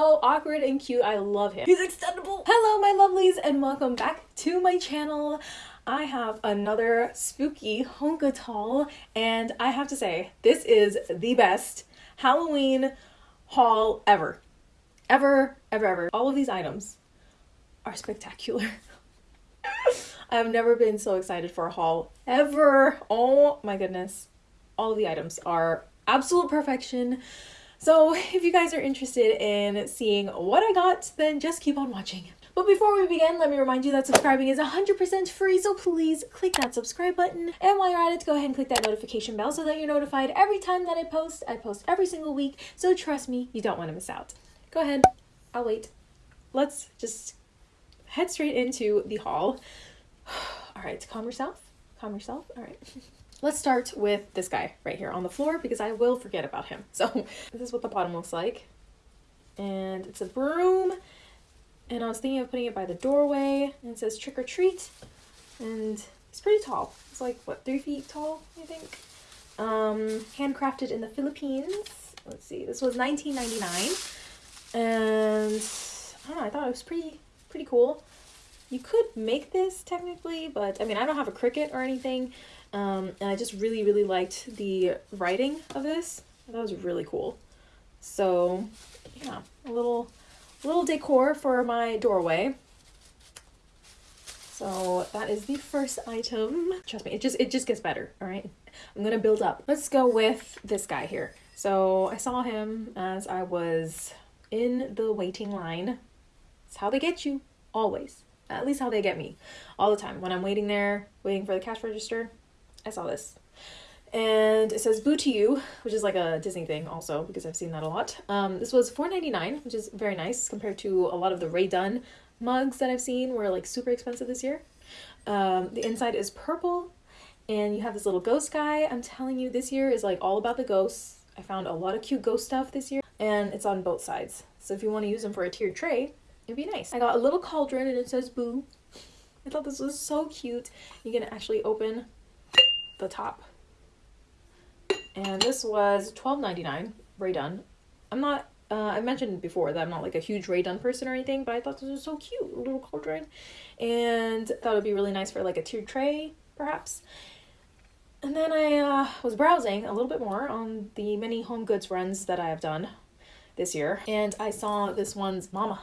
so awkward and cute. I love him. He's extendable. Hello, my lovelies, and welcome back to my channel. I have another spooky Home Goods haul, and I have to say, this is the best Halloween haul ever. Ever, ever, ever. All of these items are spectacular. I've never been so excited for a haul ever. Oh my goodness. All of the items are absolute perfection. So if you guys are interested in seeing what I got, then just keep on watching. But before we begin, let me remind you that subscribing is 100% free, so please click that subscribe button. And while you're at it, go ahead and click that notification bell so that you're notified every time that I post. I post every single week, so trust me, you don't want to miss out. Go ahead, I'll wait. Let's just head straight into the haul. All right, calm yourself. Calm yourself. All right. Let's start with this guy right here on the floor because I will forget about him. So this is what the bottom looks like. And it's a broom. And I was thinking of putting it by the doorway. And it says trick or treat. And it's pretty tall. It's like, what, three feet tall, I think? Um, handcrafted in the Philippines. Let's see, this was 19.99, And I don't know, I thought it was pretty, pretty cool. You could make this technically, but I mean, I don't have a Cricut or anything. Um, and I just really, really liked the writing of this. That was really cool. So, yeah, a little, little decor for my doorway. So that is the first item. Trust me, it just it just gets better. All right, I'm gonna build up. Let's go with this guy here. So I saw him as I was in the waiting line. It's how they get you always. At least how they get me all the time. When I'm waiting there, waiting for the cash register, I saw this. And it says Boo to You, which is like a Disney thing also, because I've seen that a lot. Um, this was $4.99, which is very nice compared to a lot of the Rae Dunn mugs that I've seen were like super expensive this year. Um, the inside is purple, and you have this little ghost guy. I'm telling you, this year is like all about the ghosts. I found a lot of cute ghost stuff this year, and it's on both sides. So if you want to use them for a tiered tray, it'd be nice. I got a little cauldron, and it says Boo. I thought this was so cute. You can actually open the top. And this was $12.99, Rae I'm not, uh, I mentioned before that I'm not like a huge Rae Dunn person or anything, but I thought this was so cute, little cauldron. And thought it'd be really nice for like a tiered tray, perhaps. And then I uh, was browsing a little bit more on the many home goods runs that I have done this year. And I saw this one's mama,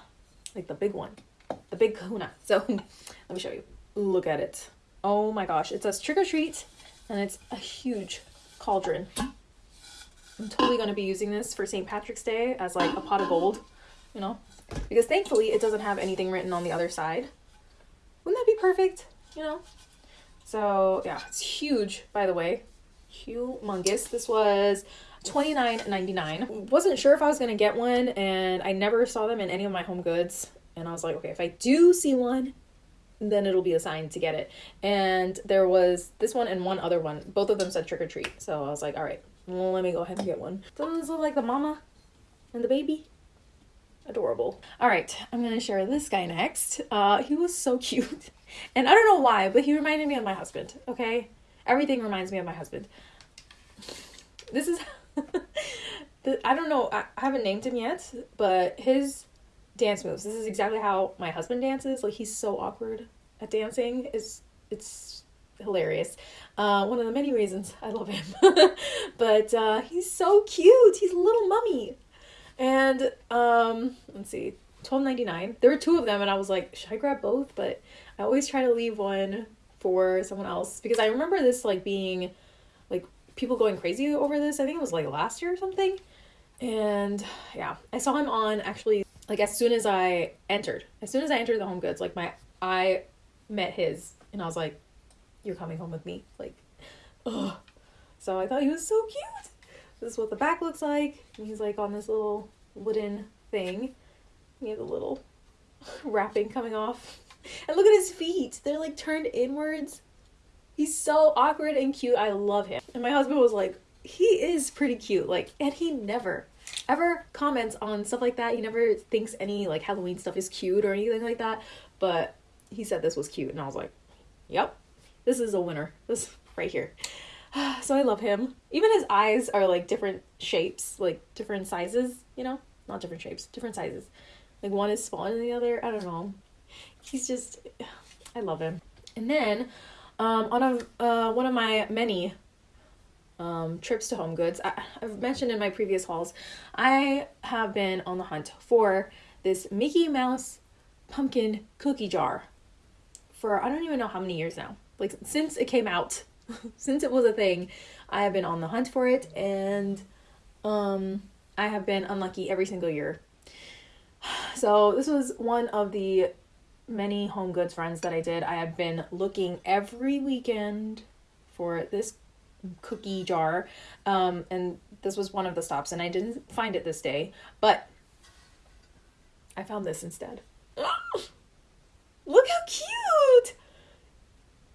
like the big one, the big kahuna. So let me show you. Look at it. Oh my gosh. It says trick or treat and it's a huge cauldron. I'm totally going to be using this for St. Patrick's Day as like a pot of gold, you know, because thankfully it doesn't have anything written on the other side. Wouldn't that be perfect, you know? So yeah, it's huge, by the way. Humongous. This was $29.99. Wasn't sure if I was to get one, and I never saw them in any of my home goods. And I was like, okay, if I do see one, then it'll be assigned to get it. And there was this one and one other one. Both of them said trick or treat. So I was like, all right, well, let me go ahead and get one. This look like the mama and the baby? Adorable. All right, I'm gonna share this guy next. Uh, he was so cute. And I don't know why, but he reminded me of my husband, okay? Everything reminds me of my husband. This is, I don't know, I haven't named him yet, but his dance moves. This is exactly how my husband dances. Like he's so awkward at dancing. It's it's hilarious. Uh, one of the many reasons I love him. but uh, he's so cute. He's a little mummy. And um, let's see, twelve ninety nine. There were two of them, and I was like, should I grab both? But I always try to leave one for someone else because I remember this like being like people going crazy over this. I think it was like last year or something. And yeah, I saw him on actually like as soon as I entered, as soon as I entered the home goods, like my I met his and I was like, You're coming home with me. Like, ugh. So I thought he was so cute. This is what the back looks like. And he's like on this little wooden thing. He has a little wrapping coming off. And look at his feet. They're like turned inwards. He's so awkward and cute. I love him. And my husband was like, he is pretty cute. Like, and he never ever comments on stuff like that. He never thinks any like Halloween stuff is cute or anything like that. But he said this was cute, and I was like, "Yep, this is a winner. This right here." So I love him. Even his eyes are like different shapes, like different sizes. You know, not different shapes, different sizes. Like one is smaller than the other. I don't know. He's just, I love him. And then, um, on a uh, one of my many um, trips to Home Goods, I, I've mentioned in my previous hauls, I have been on the hunt for this Mickey Mouse pumpkin cookie jar for I don't even know how many years now. Like since it came out, since it was a thing, I have been on the hunt for it and um I have been unlucky every single year. So this was one of the many home goods runs that I did. I have been looking every weekend for this cookie jar. Um, and this was one of the stops, and I didn't find it this day, but I found this instead. Look how cute!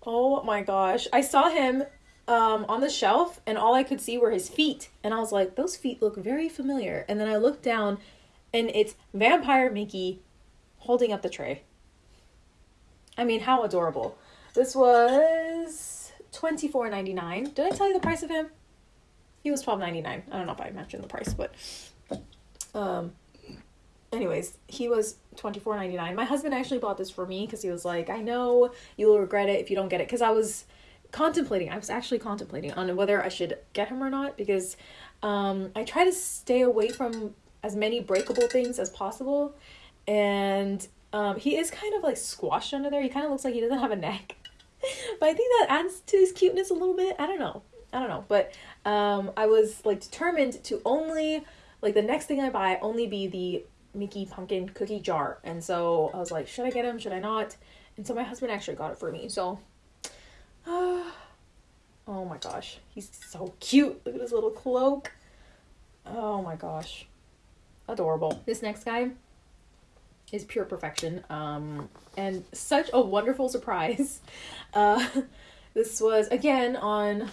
Oh my gosh. I saw him um, on the shelf, and all I could see were his feet. And I was like, those feet look very familiar. And then I looked down, and it's Vampire Mickey holding up the tray. I mean, how adorable. This was twenty four ninety nine. Did I tell you the price of him? He was twelve ninety nine. I don't know if I mentioned the price, but um anyways, he was twenty four ninety nine. My husband actually bought this for me because he was like, I know you will regret it if you don't get it. Because I was contemplating, I was actually contemplating on whether I should get him or not because um, I try to stay away from as many breakable things as possible. And um, he is kind of like squashed under there. He kind of looks like he doesn't have a neck. but I think that adds to his cuteness a little bit. I don't know. I don't know. But um, I was like determined to only, like, the next thing I buy only be the Mickey pumpkin cookie jar. And so I was like, should I get him? Should I not? And so my husband actually got it for me. So, uh, oh my gosh, he's so cute. Look at his little cloak. Oh my gosh, adorable. This next guy is pure perfection. Um, and such a wonderful surprise. Uh, this was again on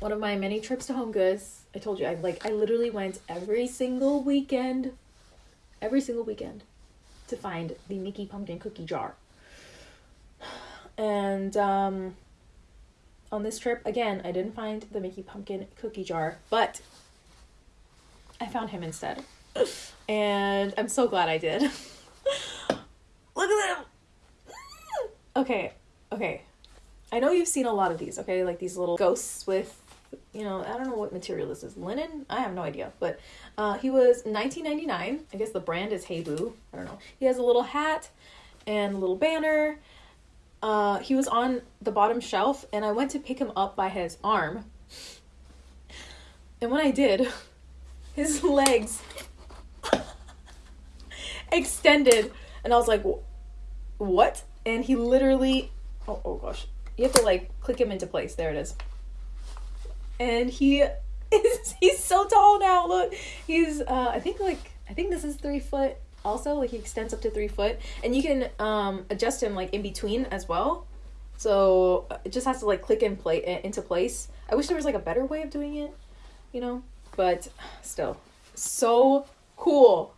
one of my many trips to Home Goods. I told you I like I literally went every single weekend every single weekend to find the Mickey pumpkin cookie jar. And um, on this trip, again, I didn't find the Mickey pumpkin cookie jar, but I found him instead. And I'm so glad I did. Look at them! okay, okay. I know you've seen a lot of these, okay? Like these little ghosts with you know, I don't know what material this is. Linen? I have no idea. But uh, he was 19.99. I guess the brand is Hey Boo. I don't know. He has a little hat and a little banner. Uh, he was on the bottom shelf, and I went to pick him up by his arm. And when I did, his legs extended, and I was like, "What?" And he literally, oh, oh gosh, you have to like click him into place. There it is and he is he's so tall now. Look, he's uh, I think like I think this is three foot. Also, like he extends up to three foot, and you can um adjust him like in between as well. So it just has to like click in play into place. I wish there was like a better way of doing it, you know. But still, so cool.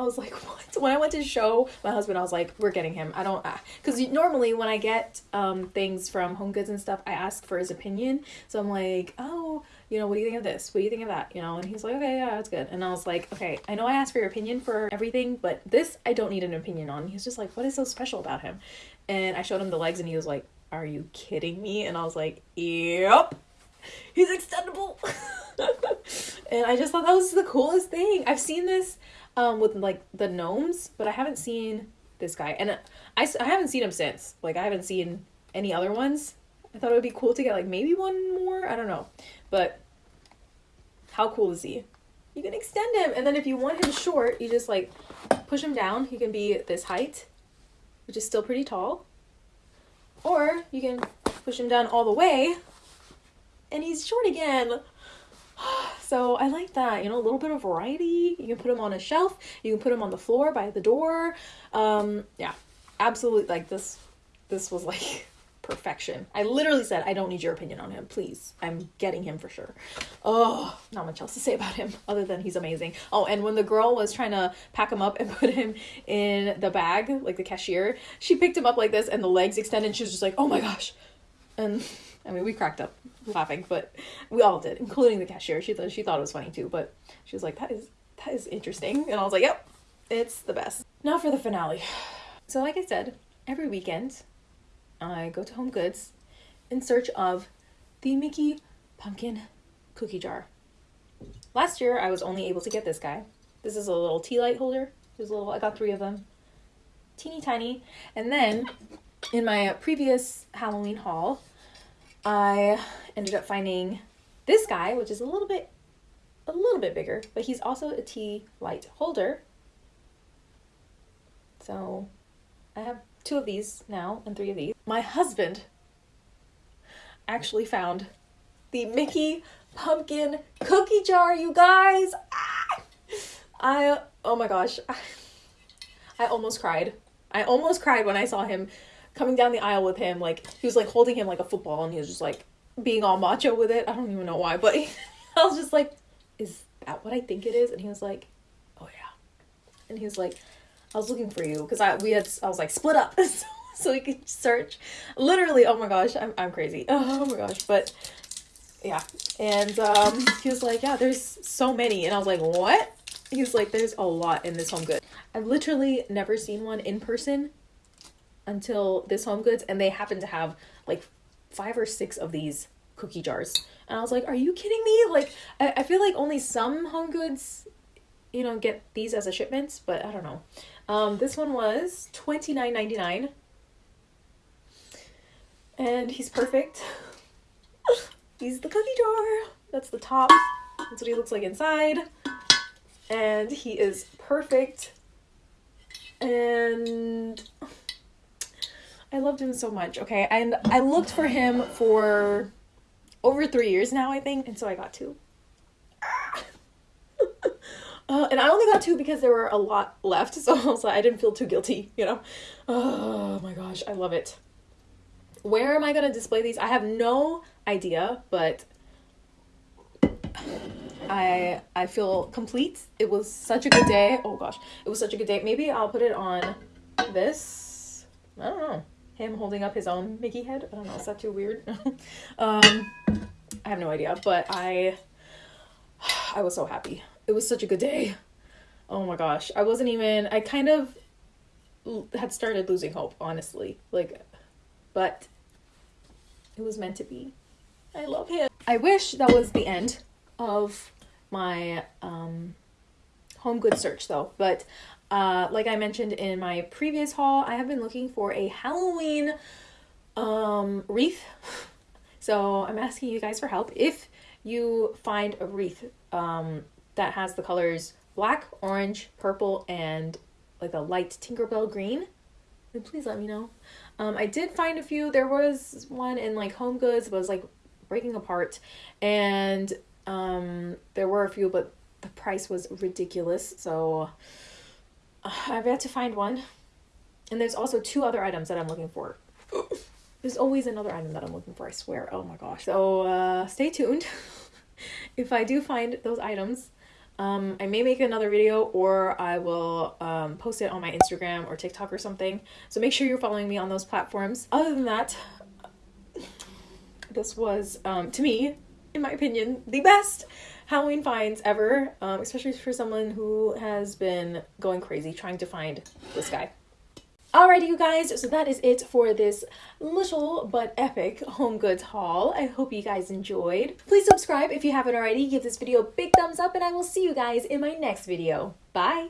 I was like, what? When I went to show my husband, I was like, we're getting him. I don't, because uh, normally when I get um, things from Home Goods and stuff, I ask for his opinion. So I'm like, oh, you know, what do you think of this? What do you think of that? You know, and he's like, okay, yeah, that's good. And I was like, okay, I know I asked for your opinion for everything, but this I don't need an opinion on. He's just like, what is so special about him? And I showed him the legs, and he was like, are you kidding me? And I was like, yep, he's extendable. and I just thought that was the coolest thing. I've seen this um, with like the gnomes, but I haven't seen this guy, and I, I haven't seen him since. Like I haven't seen any other ones. I thought it would be cool to get like maybe one more. I don't know, but how cool is he? You can extend him, and then if you want him short, you just like push him down. He can be this height, which is still pretty tall, or you can push him down all the way, and he's short again. So I like that, you know, a little bit of variety. You can put them on a shelf, you can put them on the floor by the door. Um, yeah, absolutely. Like this, this was like perfection. I literally said, I don't need your opinion on him, please. I'm getting him for sure. Oh, not much else to say about him other than he's amazing. Oh, and when the girl was trying to pack him up and put him in the bag, like the cashier, she picked him up like this and the legs extended. she was just like, oh my gosh. And I mean, we cracked up laughing, but we all did, including the cashier. She thought she thought it was funny too, but she was like, "That is that is interesting. And I was like, yep, it's the best. Now for the finale. So, like I said, every weekend I go to Home Goods in search of the Mickey pumpkin cookie jar. Last year I was only able to get this guy. This is a little tea light holder. There's a little I got 3 of them. Teeny tiny. And then in my previous Halloween haul, I ended up finding this guy, which is a little bit a little bit bigger, but he's also a tea light holder. So I have two of these now and three of these. My husband actually found the Mickey pumpkin cookie jar, you guys. Ah! I oh my gosh. I almost cried. I almost cried when I saw him coming down the aisle with him like he was like holding him like a football and he was just like being all macho with it. I don't even know why, but I was just like, is that what I think it is? And he was like, oh yeah. And he was like, I was looking for you because I we had I was like split up so, so we could search. Literally, oh my gosh, I'm I'm crazy. Oh my gosh, but yeah. And um, he was like, yeah, there's so many, and I was like, what? He was like, there's a lot in this Home Good. I've literally never seen one in person until this Home Goods, and they happen to have like five or six of these cookie jars. And I was like, are you kidding me? Like, I, I feel like only some Home Goods, you know, get these as a shipment, but I don't know. Um, this one was twenty nine ninety nine, and he's perfect. he's the cookie jar. That's the top. That's what he looks like inside, and he is perfect. And I loved him so much. Okay, and I looked for him for over three years now, I think, and so I got two. Uh, and I only got two because there were a lot left, so like, I didn't feel too guilty, you know. Oh my gosh, I love it. Where am I gonna display these? I have no idea, but I I feel complete. It was such a good day. Oh gosh, it was such a good day. Maybe I'll put it on this. I don't know. Him holding up his own Mickey head. I don't know. Is that too weird? um, I have no idea, but I I was so happy it was such a good day. Oh my gosh. I wasn't even, I kind of had started losing hope, honestly. Like, but it was meant to be. I love him. I wish that was the end of my um, home good search though. But uh, like I mentioned in my previous haul, I have been looking for a Halloween um, wreath. So I'm asking you guys for help. If you find a wreath um, that has the colors black, orange, purple, and like a light Tinkerbell green, then please let me know. Um, I did find a few. There was one in like Home Goods but it was like breaking apart, and um, there were a few, but the price was ridiculous. So I've had to find one. And there's also two other items that I'm looking for. There's always another item that I'm looking for, I swear. Oh my gosh. So uh, stay tuned. if I do find those items, um, I may make another video or I will um, post it on my Instagram or TikTok or something. So make sure you're following me on those platforms. Other than that, this was, um, to me, in my opinion, the best Halloween finds ever, um, especially for someone who has been going crazy trying to find this guy. Alrighty, you guys, so that is it for this little but epic home goods haul. I hope you guys enjoyed. Please subscribe if you haven't already, give this video a big thumbs up, and I will see you guys in my next video. Bye!